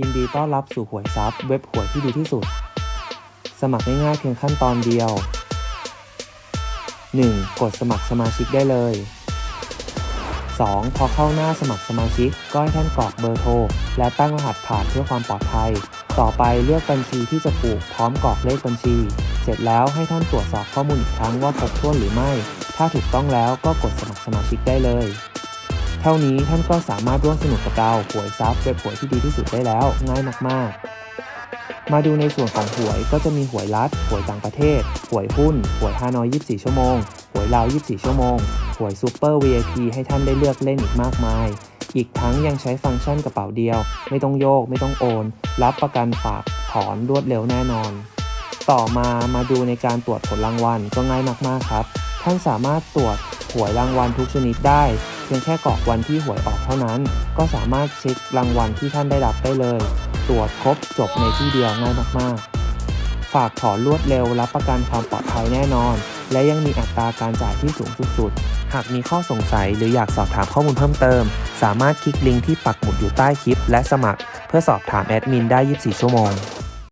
ยินดีต้อนรับสู่หวยซับเว็บหวยที่ดีที่สุด สมัครง่ายๆเพียงขั้นตอนเดียว 1. กดสมัครสมาชิกได้เลย 2. พอเข้าหน้าสมัครสมาชิก ก็ให้ท่านกรอกเบอร์โทร และตั้งรหัสผ่านเพื่อความปลอดภัย ต่อไปเลือกบัญชีที่จะผูกพร้อมกรอกเลขบัญชี เสร็จแล้วให้ท่านตรวจสอบข้อมูลอีกครั้งว่าครบถ้วนหรือไม่ ถ้าถูกต้องแล้วก็กดสมัครสมาชิกได้เลย เท่านี้ท่านก็สามารถร่วมสนุกกับเราหวยซับเว็บหวยที่ดีที่สุดได้แล้ว ง่ายมากๆ มาดูในส่วนของหวยก็จะมีหวยรัฐหวยต่างประเทศหวยหุ้นหวยฮานอย 24 ชั่วโมงหวยลาว 24 ชั่วโมงหวยซูเปอร์ VIP ให้ท่านได้เลือกเล่นอีกมากมายอีกทั้งยังใช้ฟังก์ชันกระเป๋าเดียว ไม่ต้องโยก ไม่ต้องโอน รับประกันฝากถอนรวดเร็วแน่นอน ต่อมามาดูในการตรวจผลรางวัลก็ง่ายมากๆครับ ท่านสามารถตรวจหวยรางวัลทุกชนิดได้ เพียงแค่กรอกวันที่หวยออกเท่านั้น ก็สามารถเช็ครางวัลที่ท่านได้รับได้เลย ตรวจครบจบในที่เดียวง่ายมากๆ ฝากถอนรวดเร็วรับประกันความปลอดภัยแน่นอน และยังมีอัตราการจ่ายที่สูงสุดๆ หากมีข้อสงสัยหรืออยากสอบถามข้อมูลเพิ่มเติม สามารถคลิกลิงก์ที่ปักหมุดอยู่ใต้คลิป และสมัคร เพื่อสอบถามแอดมินได้ 24 ชั่วโมง